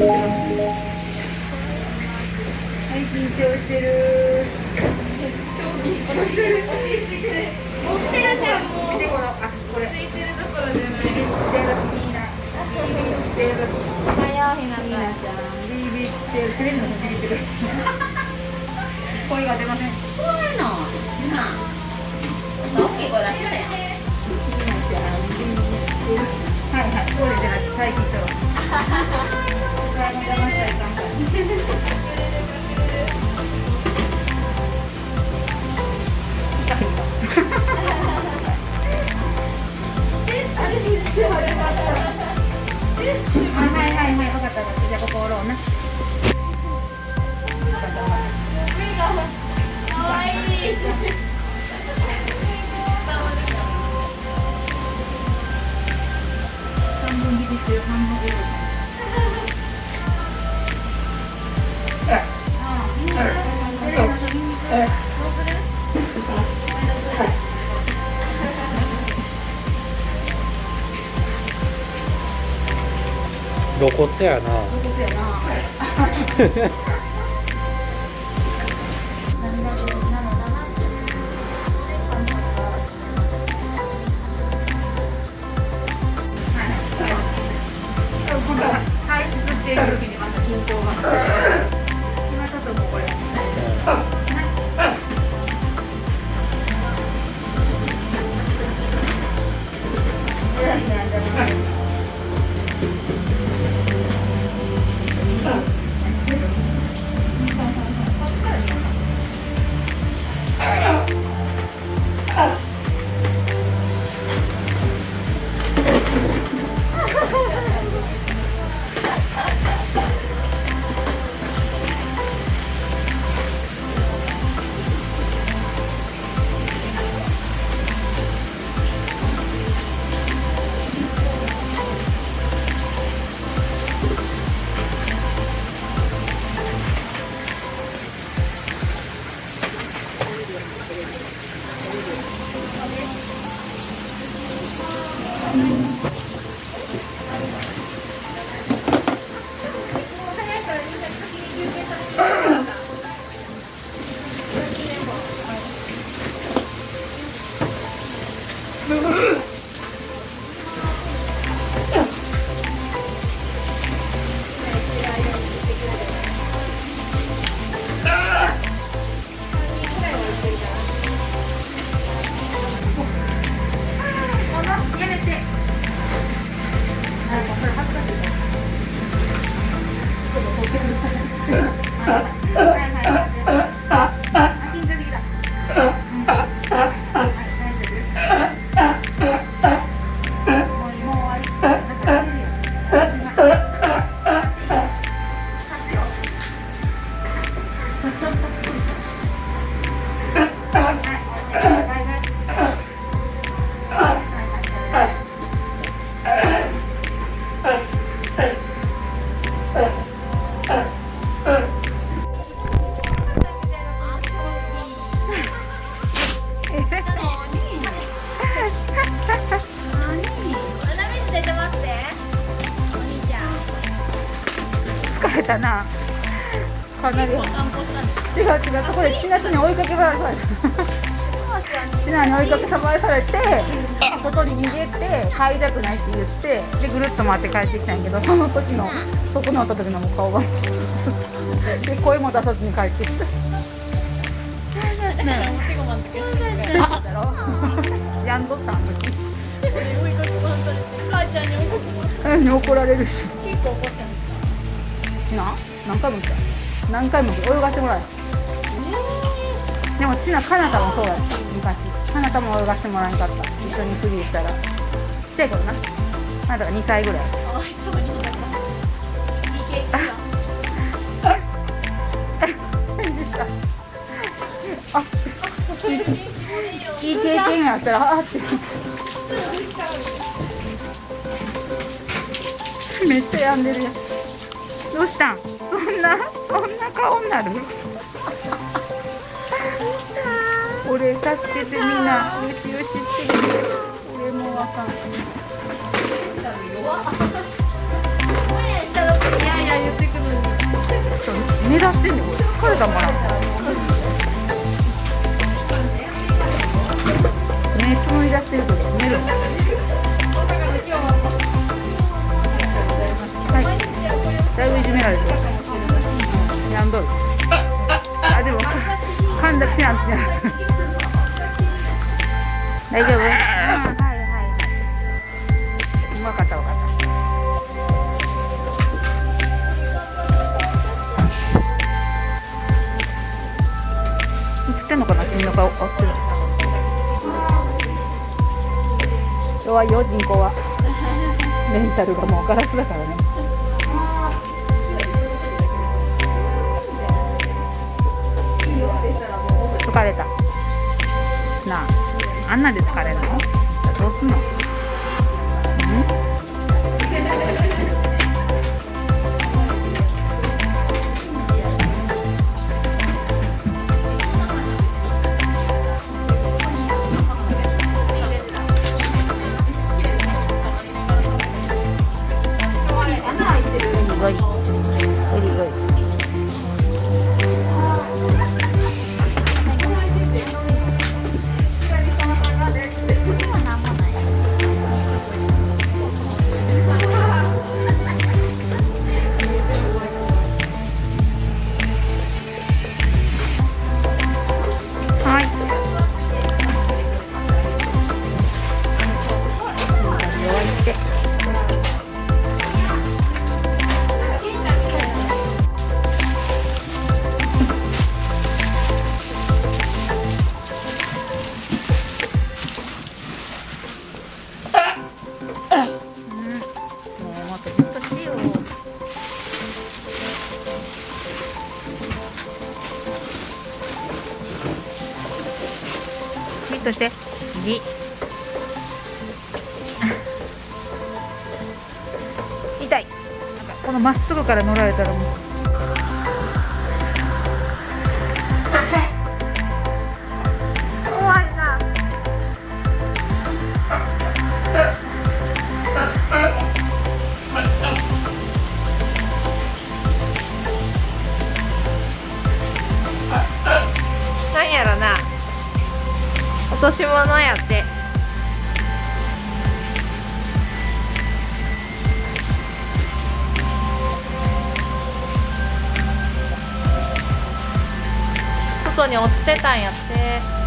声が出ません怖いのなあ大きい声出したやはいはい。これじゃなくて最後騙半分ビビってる半分エロ露骨やな。露骨やな。や れたな。かなり違う違うそこで千夏に追いかけ回された。千奈に追いかけ回されて外に逃げて帰りたくないって言ってでぐるっと回って帰ってきたんやけどその時のそこにおった時のもう顔が。で声も出さずに帰ってきた。やんどったあの時うんに怒られるしちな何回も言った。何回も泳がしてもらえでもちなかなたもそうやった。昔。かなたも泳がしてもらえんかった。一緒にフリーしたら。ちっちゃい頃な。あなたが2歳ぐらい。返事した。あいいいい経験やったらあって。めっちゃ病んでるやん。どうしたん？そんな？そんな顔になる？俺助けてみんな。よしよしして俺もわかんい。やいや言ってくる。のに目指してんねこれ疲れたんかな？大丈夫、はいはいはい分かった分かった。映ってんのかな君の顔。あってる弱いよ人口は。メンタルがもうガラスだからね。疲れた。なああんなで疲れるの？どうすんの？ん。ゴ としてよじっとして。じ痛い。なんかこのまっすぐから乗られたらもう。落とし物やって。外に落ちてたんやって。